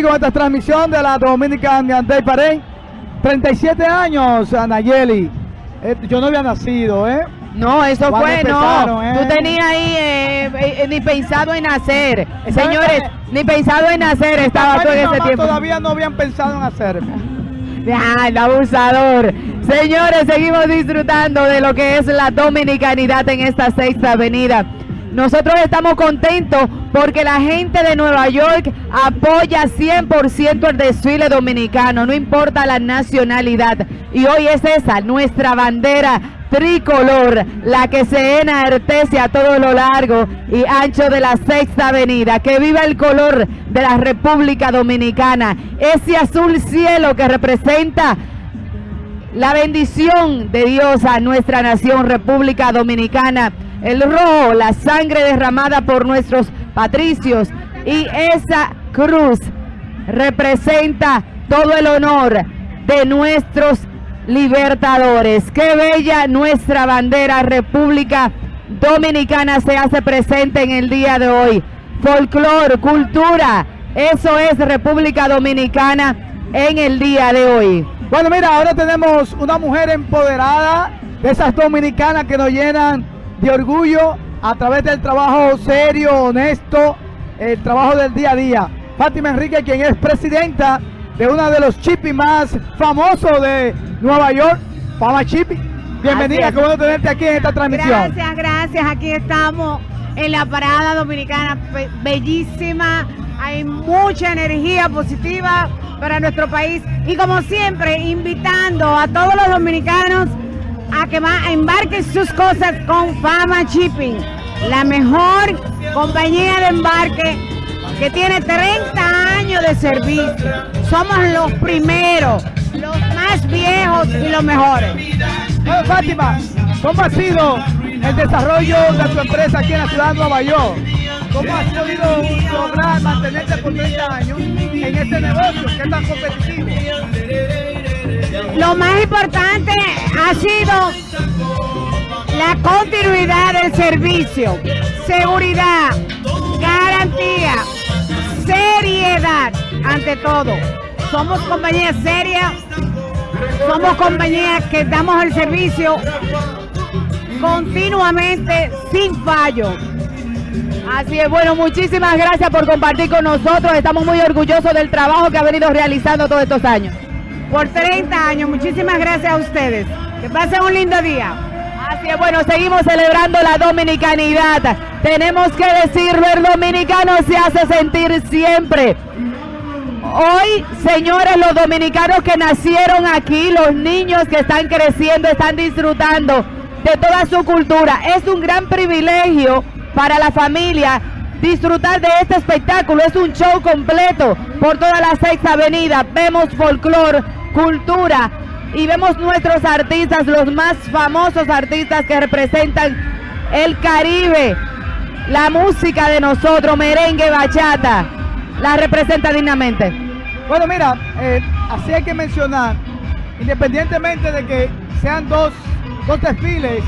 aquí con esta transmisión de la Dominican Day Parade. 37 años, Anayeli. Eh, yo no había nacido, ¿eh? No, eso Cuando fue, no. empezaron, ¿eh? Tú tenías ahí eh, eh, ni pensado en nacer. Señores, ni pensado en nacer estaba tú en ese tiempo. todavía no habían pensado en hacerme. Ah, el abusador. Señores, seguimos disfrutando de lo que es la dominicanidad en esta sexta avenida. Nosotros estamos contentos porque la gente de Nueva York apoya 100% el desfile dominicano, no importa la nacionalidad. Y hoy es esa, nuestra bandera tricolor, la que se enartece a todo lo largo y ancho de la sexta avenida. Que viva el color de la República Dominicana, ese azul cielo que representa la bendición de Dios a nuestra nación, República Dominicana. El rojo, la sangre derramada por nuestros patricios. Y esa cruz representa todo el honor de nuestros libertadores. Qué bella nuestra bandera, República Dominicana se hace presente en el día de hoy. Folclor, cultura, eso es República Dominicana en el día de hoy. Bueno, mira, ahora tenemos una mujer empoderada de esas dominicanas que nos llenan de orgullo a través del trabajo serio, honesto, el trabajo del día a día. Fátima Enrique, quien es presidenta de uno de los chipis más famosos de Nueva York, Fama Chipi. Bienvenida, qué bueno tenerte aquí en esta transmisión. Gracias, gracias. Aquí estamos en la parada dominicana, be- bellísima. Hay mucha energía positiva para nuestro país. Y como siempre, invitando a todos los dominicanos a que ma- embarquen sus cosas con Fama Shipping, la mejor compañía de embarque que tiene 30 años de servicio. Somos los primeros, los más viejos y los mejores. Bueno, Fátima, ¿cómo ha sido el desarrollo de tu empresa aquí en la ciudad de Nueva York? ¿Cómo has podido lograr mantenerte por 30 años en este negocio que es tan competitivo? Lo más importante ha sido la continuidad del servicio, seguridad, garantía, seriedad ante todo. Somos compañía seria, somos compañía que damos el servicio continuamente sin fallo. Así es, bueno, muchísimas gracias por compartir con nosotros. Estamos muy orgullosos del trabajo que ha venido realizando todos estos años. Por 30 años, muchísimas gracias a ustedes. Que pasen un lindo día. Así es, bueno, seguimos celebrando la dominicanidad. Tenemos que decirlo, el dominicano se hace sentir siempre. Hoy, señores, los dominicanos que nacieron aquí, los niños que están creciendo, están disfrutando de toda su cultura. Es un gran privilegio para la familia disfrutar de este espectáculo. Es un show completo por toda la sexta avenida. Vemos folclor, cultura y vemos nuestros artistas, los más famosos artistas que representan el Caribe, la música de nosotros, merengue, bachata, la representa dignamente. Bueno, mira, eh, así hay que mencionar, independientemente de que sean dos, dos desfiles,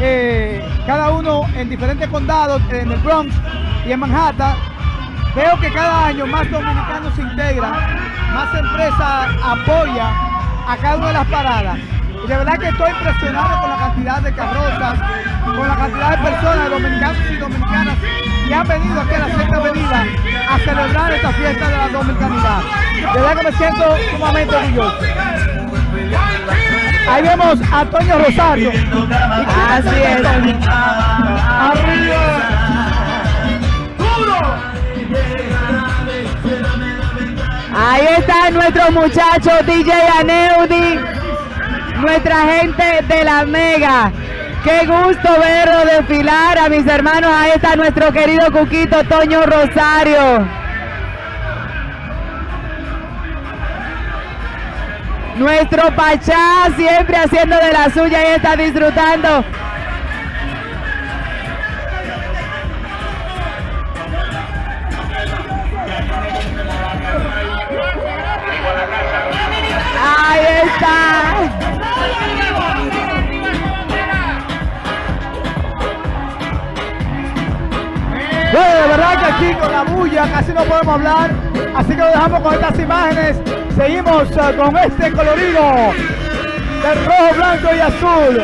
eh, cada uno en diferentes condados, en el Bronx y en Manhattan, veo que cada año más dominicanos se integran, más empresas apoyan a cada una de las paradas. Y de verdad que estoy impresionado con la cantidad de carrozas, con la cantidad de personas, dominicanos y dominicanas, que han venido aquí a la Sexta Avenida a celebrar esta fiesta de la dominicanidad. De verdad que me siento sumamente orgulloso. Ahí vemos a Antonio Rosario. Así es. Arriba. Ahí está nuestro muchacho DJ Aneudi, nuestra gente de la Mega. Qué gusto verlo desfilar a mis hermanos. Ahí está nuestro querido Cuquito Toño Rosario. Nuestro Pachá siempre haciendo de la suya y está disfrutando. Bueno, de verdad que aquí con la bulla casi no podemos hablar. Así que lo dejamos con estas imágenes. Seguimos eh, con este colorido del rojo, blanco y azul.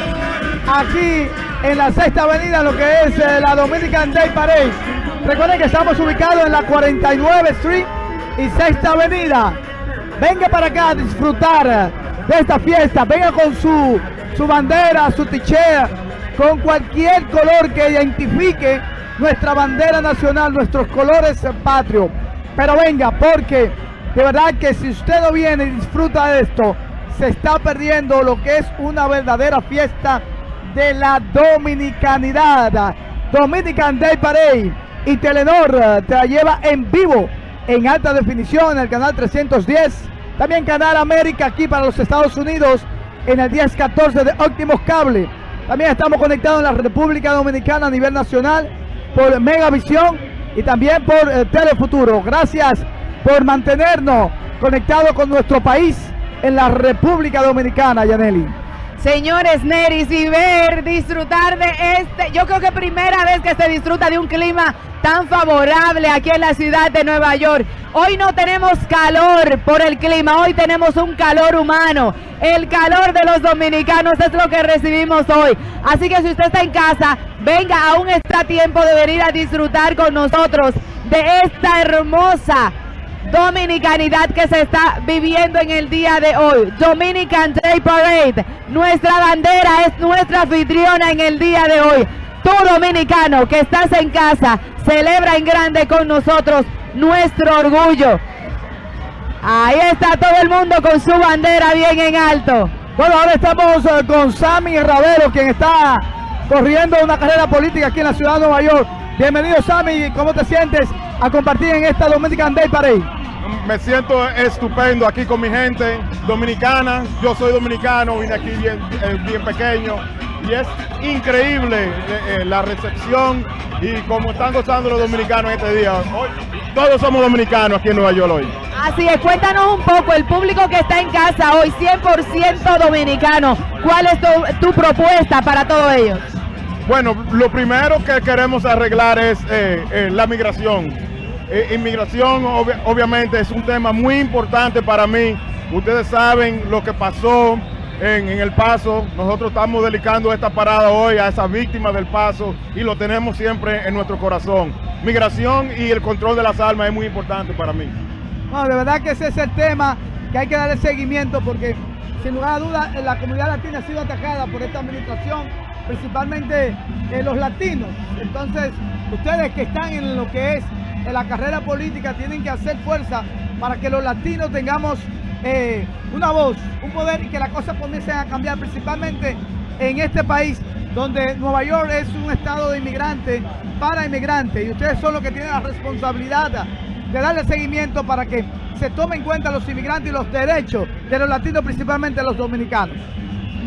Aquí en la sexta avenida, lo que es eh, la Dominican Day Parade. Recuerden que estamos ubicados en la 49 Street y sexta avenida. Venga para acá a disfrutar de esta fiesta. Venga con su, su bandera, su tichea, con cualquier color que identifique nuestra bandera nacional, nuestros colores patrios. Pero venga, porque de verdad que si usted no viene y disfruta de esto, se está perdiendo lo que es una verdadera fiesta de la dominicanidad. Dominican Day Parade y Telenor te la lleva en vivo, en alta definición, en el canal 310. También Canal América aquí para los Estados Unidos, en el 1014 de Óptimos Cable. También estamos conectados en la República Dominicana a nivel nacional por Megavisión y también por eh, Telefuturo. Gracias por mantenernos conectados con nuestro país en la República Dominicana, Yaneli. Señores Neris, y ver, disfrutar de este, yo creo que primera vez que se disfruta de un clima tan favorable aquí en la ciudad de Nueva York. Hoy no tenemos calor por el clima, hoy tenemos un calor humano. El calor de los dominicanos es lo que recibimos hoy. Así que si usted está en casa, venga, aún está tiempo de venir a disfrutar con nosotros de esta hermosa dominicanidad que se está viviendo en el día de hoy. Dominican Day Parade. Nuestra bandera es nuestra anfitriona en el día de hoy. Tú dominicano que estás en casa, celebra en grande con nosotros nuestro orgullo. Ahí está todo el mundo con su bandera bien en alto. Bueno, ahora estamos eh, con Sammy Ravero, quien está corriendo una carrera política aquí en la ciudad de Nueva York. Bienvenido Sammy, ¿cómo te sientes a compartir en esta Dominican Day Parade? Me siento estupendo aquí con mi gente dominicana. Yo soy dominicano, vine aquí bien, eh, bien pequeño y es increíble eh, eh, la recepción y cómo están gozando los dominicanos este día. Hoy, todos somos dominicanos aquí en Nueva York hoy. Así es, cuéntanos un poco, el público que está en casa hoy, 100% dominicano, ¿cuál es tu, tu, propuesta para todos ellos? Bueno, lo primero que queremos arreglar es eh, eh, la migración. Eh, inmigración ob obviamente es un tema muy importante para mí. Ustedes saben lo que pasó en, el paso. Nosotros estamos dedicando esta parada hoy a esas víctimas del paso y lo tenemos siempre en nuestro corazón. Migración y el control de las armas es muy importante para mí. Bueno, de verdad que ese es el tema que hay que darle seguimiento porque sin lugar a dudas la comunidad latina ha sido atacada por esta administración, principalmente eh, los latinos. Entonces, ustedes que están en lo que es en la carrera política tienen que hacer fuerza para que los latinos tengamos eh, una voz, un poder y que las cosas comiencen a cambiar, principalmente en este país donde Nueva York es un estado de inmigrantes para inmigrantes y ustedes son los que tienen la responsabilidad de darle seguimiento para que se tomen en cuenta los inmigrantes y los derechos de los latinos, principalmente los dominicanos.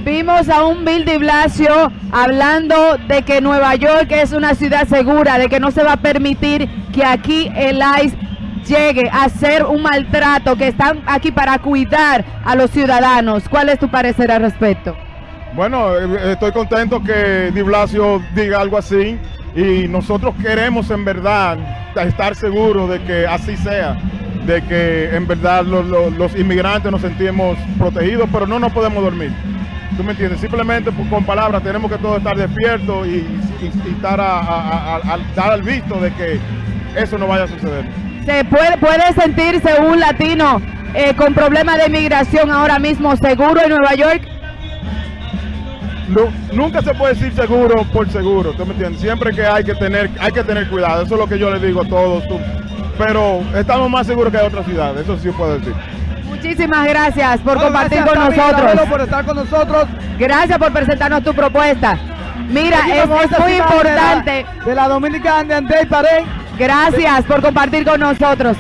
Vimos a un Bill de Blasio hablando de que Nueva York es una ciudad segura, de que no se va a permitir que aquí el ICE llegue a hacer un maltrato, que están aquí para cuidar a los ciudadanos. ¿Cuál es tu parecer al respecto? Bueno, estoy contento que Di Blasio diga algo así y nosotros queremos en verdad estar seguros de que así sea, de que en verdad los, los inmigrantes nos sentimos protegidos, pero no nos podemos dormir. ¿Tú me entiendes? Simplemente con palabras tenemos que todos estar despiertos y, y, y estar a, a, a, a, dar al visto de que eso no vaya a suceder. ¿Se puede, puede sentirse un latino eh, con problemas de inmigración ahora mismo seguro en Nueva York? No, nunca se puede decir seguro por seguro, ¿tú me entiendes? Siempre que hay que tener, hay que tener cuidado, eso es lo que yo les digo a todos. Tú. Pero estamos más seguros que en otras ciudades, eso sí puedo decir. Muchísimas gracias por Bueno, compartir gracias, con nosotros. Ravelo, por estar con nosotros. Gracias por presentarnos tu propuesta. Mira, es, muy ciudad de la- importante. De la, Dominican Day Parade. Gracias por compartir con nosotros.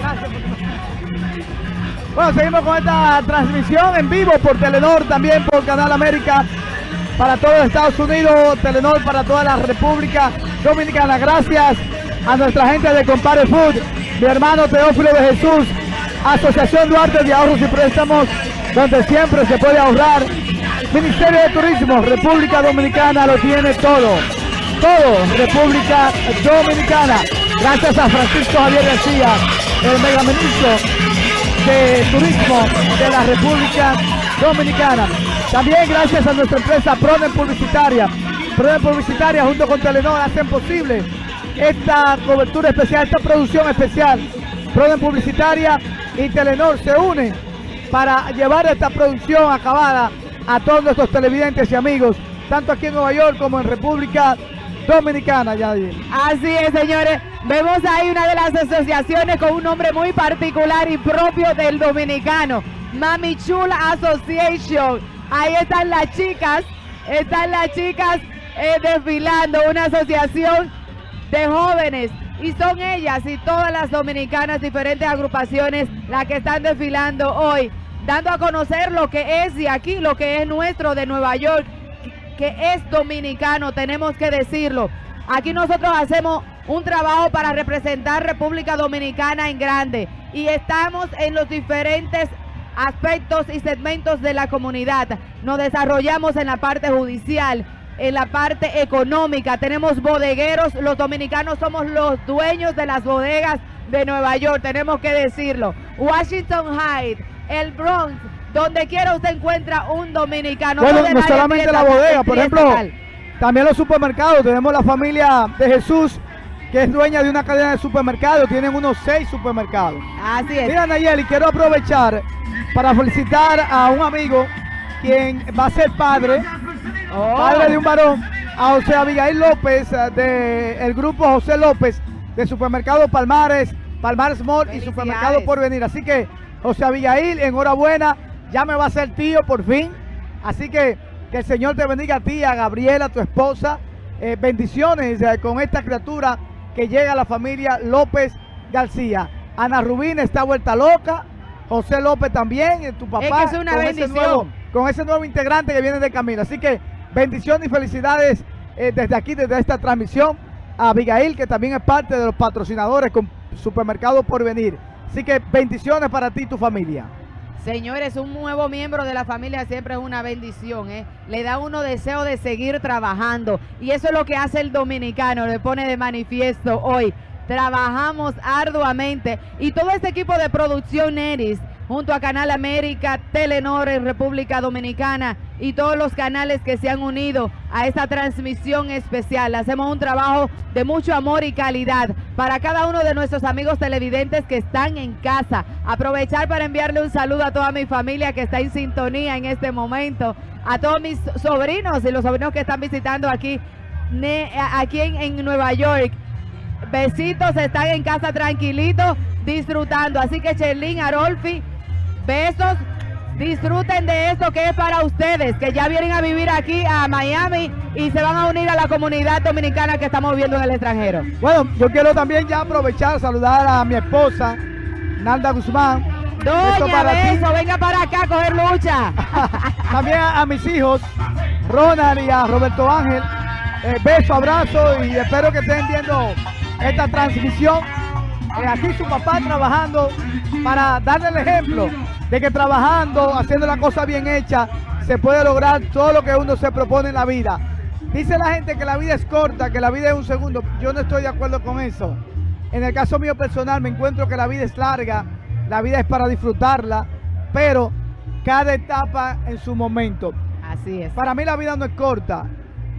Bueno, seguimos con esta transmisión en vivo por Telenor, también por Canal América para todos Estados Unidos, Telenor para toda la República Dominicana. Gracias a nuestra gente de Compare Food, mi hermano Teófilo de Jesús, Asociación Duarte de Ahorros y Préstamos, donde siempre se puede ahorrar. Ministerio de Turismo, República Dominicana lo tiene todo. Todo, República Dominicana. Gracias a Francisco Javier García, el megaministro de Turismo de la República Dominicana. También gracias a nuestra empresa Proden Publicitaria. Proden Publicitaria junto con Telenor hacen posible esta cobertura especial, esta producción especial. Proden Publicitaria y Telenor se unen para llevar esta producción acabada a todos nuestros televidentes y amigos, tanto aquí en Nueva York como en República Dominicana. Así es, señores. Vemos ahí una de las asociaciones con un nombre muy particular y propio del dominicano. Mami Chula Association. Ahí están las chicas, están las chicas eh, desfilando, una asociación de jóvenes. Y son ellas y todas las dominicanas, diferentes agrupaciones, las que están desfilando hoy, dando a conocer lo que es de aquí, lo que es nuestro de Nueva York, que es dominicano, tenemos que decirlo. Aquí nosotros hacemos un trabajo para representar República Dominicana en grande y estamos en los diferentes aspectos y segmentos de la comunidad. Nos desarrollamos en la parte judicial, en la parte económica. Tenemos bodegueros, los dominicanos somos los dueños de las bodegas de Nueva York, tenemos que decirlo. Washington Heights, el Bronx, donde quiera usted encuentra un dominicano. Bueno, no la solamente la bodega, por ejemplo, tal. también los supermercados. Tenemos la familia de Jesús, que es dueña de una cadena de supermercados. Tienen unos seis supermercados. Así es. Mira, Nayeli, quiero aprovechar para felicitar a un amigo quien va a ser padre, Oh. padre de un varón, a José Abigail López, del grupo José López, de Supermercado Palmares, Palmares Mall y. Supermercado Porvenir. Así que, José Abigail, enhorabuena, ya me va a ser tío por fin. Así que que el Señor te bendiga a ti, a Gabriela, tu esposa. Eh, bendiciones eh, con esta criatura que llega a la familia López García. Ana Rubina está vuelta loca. José López también, eh, tu papá. que es una con ese bendición. nuevo- con ese nuevo integrante que viene de camino. Así que bendiciones y felicidades eh, desde aquí, desde esta transmisión. A Abigail, que también es parte de los patrocinadores con Supermercado Porvenir. Así que bendiciones para ti y tu familia. Señores, un nuevo miembro de la familia siempre es una bendición, ¿eh? Le da uno deseo de seguir trabajando. Y eso es lo que hace el dominicano, le pone de manifiesto hoy. Trabajamos arduamente. Y todo este equipo de producción Neris, junto a Canal América, Telenor en República Dominicana y todos los canales que se han unido a esta transmisión especial. Hacemos un trabajo de mucho amor y calidad para cada uno de nuestros amigos televidentes que están en casa. Aprovechar para enviarle un saludo a toda mi familia que está en sintonía en este momento, a todos mis sobrinos y los sobrinos que están visitando aquí, aquí en, en Nueva York. Besitos, están en casa tranquilitos, disfrutando. Así que Cherlin, Arolfi, besos. Disfruten de esto que es para ustedes, que ya vienen a vivir aquí a Miami y se van a unir a la comunidad dominicana que estamos viviendo en el extranjero. Bueno, yo quiero también ya aprovechar, saludar a mi esposa, Nalda Guzmán. Doña, para ti. beso, venga para acá a coger lucha. También a, a mis hijos, Ronald y a Roberto Ángel. Eh, beso, abrazo y espero que estén viendo esta transmisión. Eh, aquí su papá trabajando para darle el ejemplo de que trabajando, haciendo la cosa bien hecha, se puede lograr todo lo que uno se propone en la vida. Dice la gente que la vida es corta, que la vida es un segundo. Yo no estoy de acuerdo con eso. En el caso mío personal me encuentro que la vida es larga, la vida es para disfrutarla, pero cada etapa en su momento. Así es. Para mí la vida no es corta.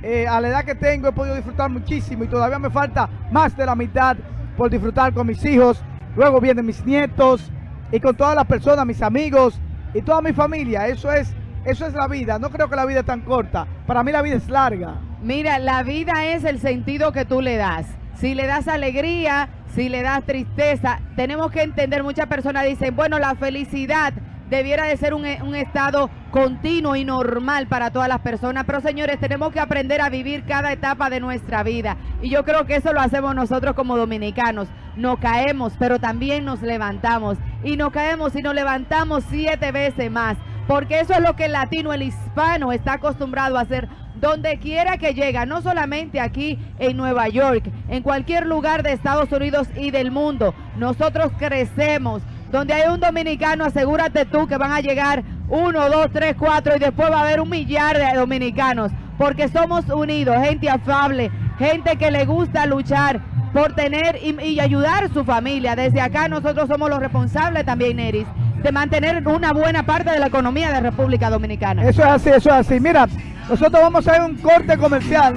Eh, a la edad que tengo he podido disfrutar muchísimo y todavía me falta más de la mitad por disfrutar con mis hijos. Luego vienen mis nietos y con todas las personas, mis amigos y toda mi familia. Eso es, eso es la vida. No creo que la vida es tan corta. Para mí la vida es larga. Mira, la vida es el sentido que tú le das. Si le das alegría, si le das tristeza, tenemos que entender, muchas personas dicen, bueno, la felicidad debiera de ser un, e- un estado continuo y normal para todas las personas, pero señores, tenemos que aprender a vivir cada etapa de nuestra vida. Y yo creo que eso lo hacemos nosotros como dominicanos. Nos caemos, pero también nos levantamos. Y nos caemos y nos levantamos siete veces más. Porque eso es lo que el latino, el hispano está acostumbrado a hacer donde quiera que llega, no solamente aquí en Nueva York, en cualquier lugar de Estados Unidos y del mundo. Nosotros crecemos. Donde hay un dominicano, asegúrate tú que van a llegar uno, dos, tres, cuatro y después va a haber un millar de dominicanos. Porque somos unidos, gente afable, gente que le gusta luchar, por tener y, ayudar a su familia. Desde acá nosotros somos los responsables también, Neris, de mantener una buena parte de la economía de República Dominicana. Eso es así, eso es así. Mira, nosotros vamos a a un corte comercial.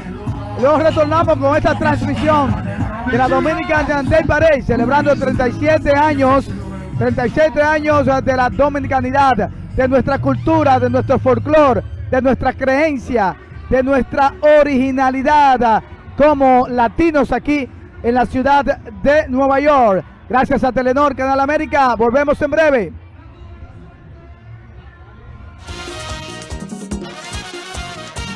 Luego retornamos con esta transmisión de la Dominican Day Parade, celebrando 37 años, 37 años de la dominicanidad, de nuestra cultura, de nuestro folclore, de nuestra creencia, de nuestra originalidad como latinos aquí en la ciudad de Nueva York. Gracias a Telenor, Canal América. Volvemos en breve.